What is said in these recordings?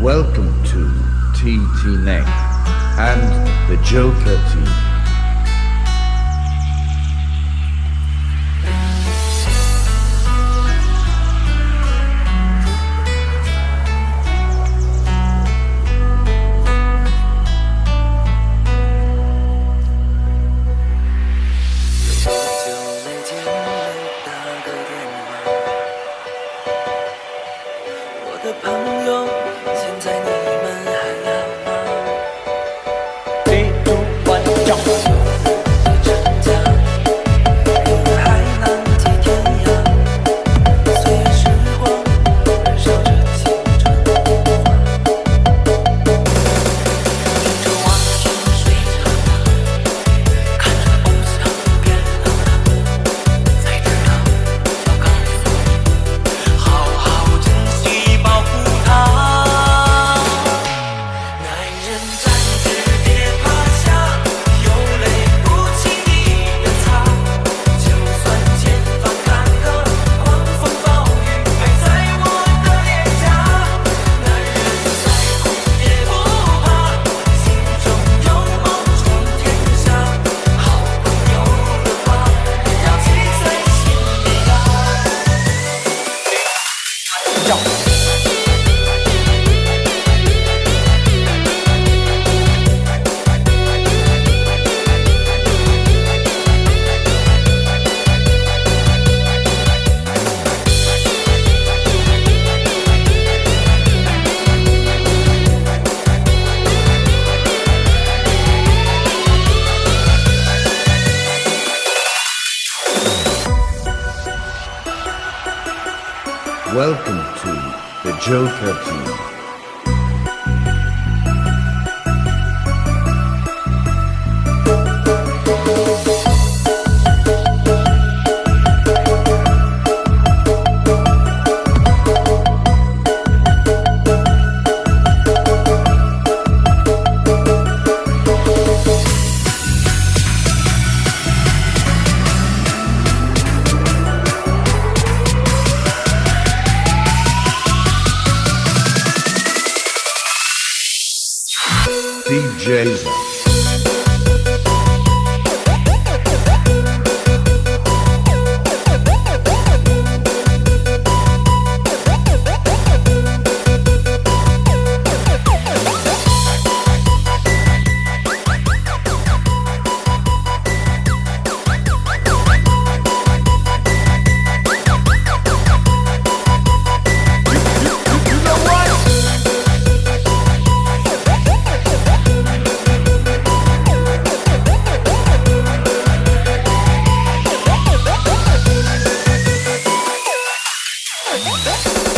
Welcome to TT Neck and the Joker team. 朋友现在你 and Welcome to the Joker Team. Jason. Bye.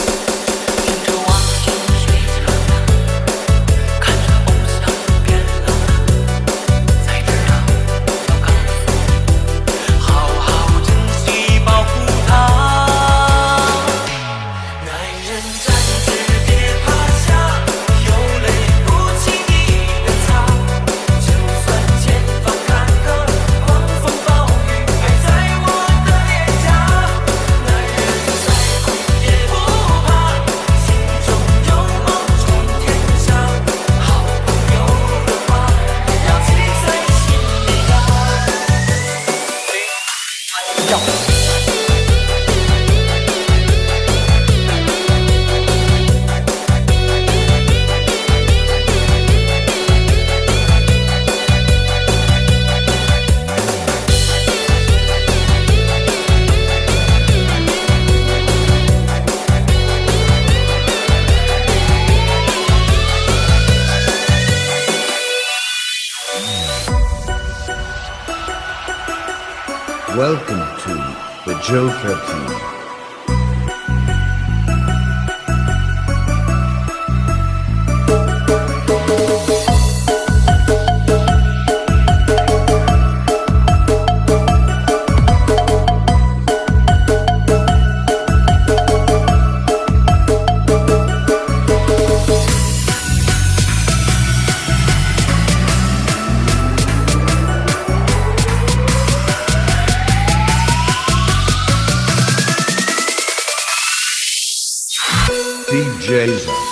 Welcome to the Joker Team. DJs.